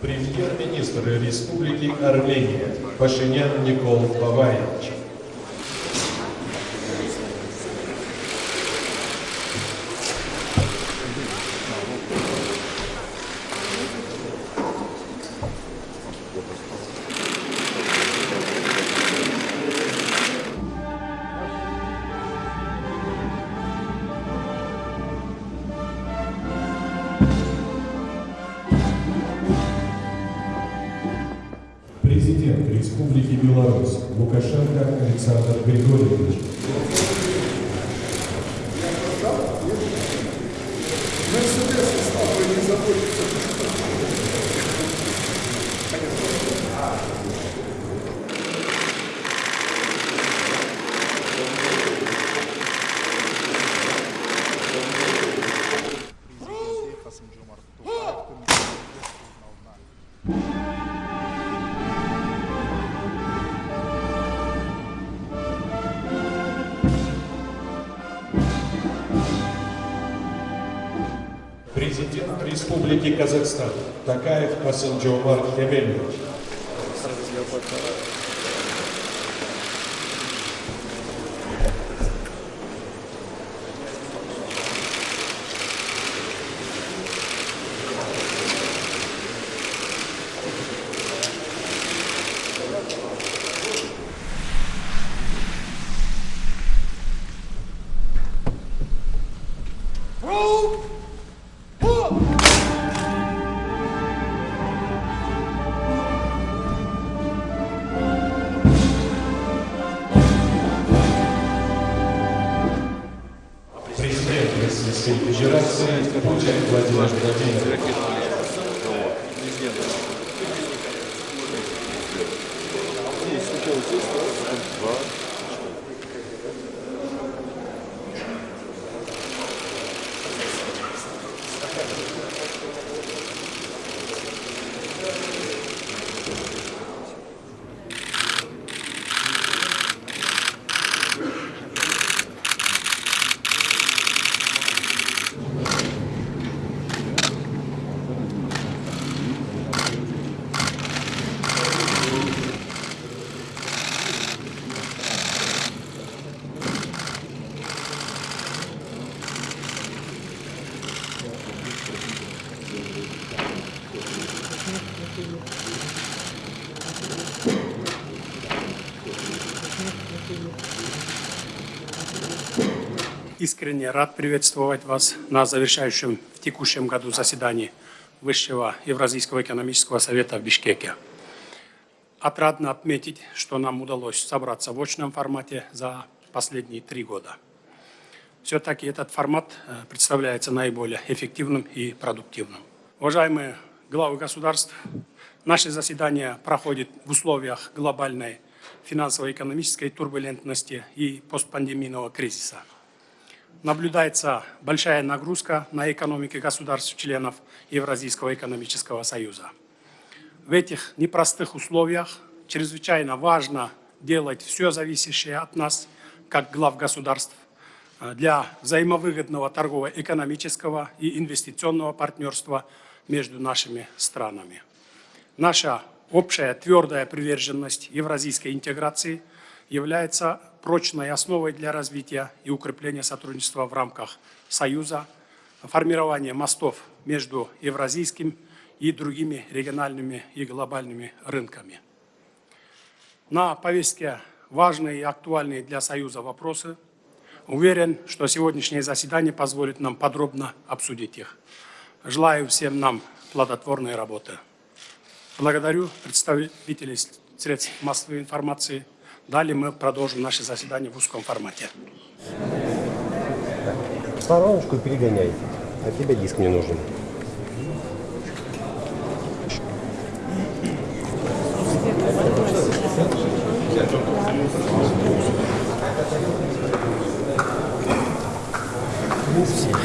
Премьер-министр Республики Армения Пашинян Никол Баваевич. Президент Республики Беларусь Лукашенко Александр Григорьевич. президенті Президент Республики Казахстан Такаев Касымджомар Кемелевич. Федерации Путин Владимир Владимирович. Искренне рад приветствовать вас на завершающем в текущем году заседании Высшего Евразийского экономического совета в Бишкеке. Отрадно отметить, что нам удалось собраться в очном формате за последние три года. Все-таки этот формат э, представляется наиболее эффективным и продуктивным. Уважаемые главы государств, наше заседание проходит в условиях глобальной финансово-экономической турбулентности и постпандемийного кризиса наблюдается большая нагрузка на экономики государств-членов Евразийского экономического союза. В этих непростых условиях чрезвычайно важно делать все зависящее от нас, как глав государств, э, для взаимовыгодного торгово-экономического и инвестиционного партнерства между нашими странами. Наша общая твердая приверженность евразийской интеграции является прочной основой для развития и укрепления сотрудничества в рамках Союза, формирования мостов между евразийским и другими региональными и глобальными рынками. На повестке важные и актуальные для Союза вопросы. Уверен, что сегодняшнее заседание позволит нам подробно обсудить их. Желаю всем нам плодотворной работы. Благодарю представителей средств массовой информации. Далее мы продолжим наше заседание в узком формате. Стороночку перегоняй. От тебя диск мне нужен. Ну, все.